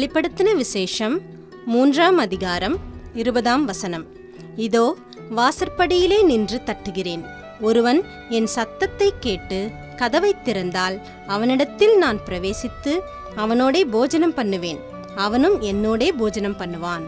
வெளிப்படுத்தின விசேஷம் மூன்றாம் அதிகாரம் இருபதாம் வசனம். இதோ வாசற்படியிலே நின்று தட்டுகிறேன். ஒருவன் என் சத்தத்தை கேட்டு கதவைத் திறந்தால் அவனிடத்தில் நான் பிரவேசித்து அவனோடே போஜனம் பண்ணுவேன். அவனும் என்னோடே போஜனம் பண்ணுவான்.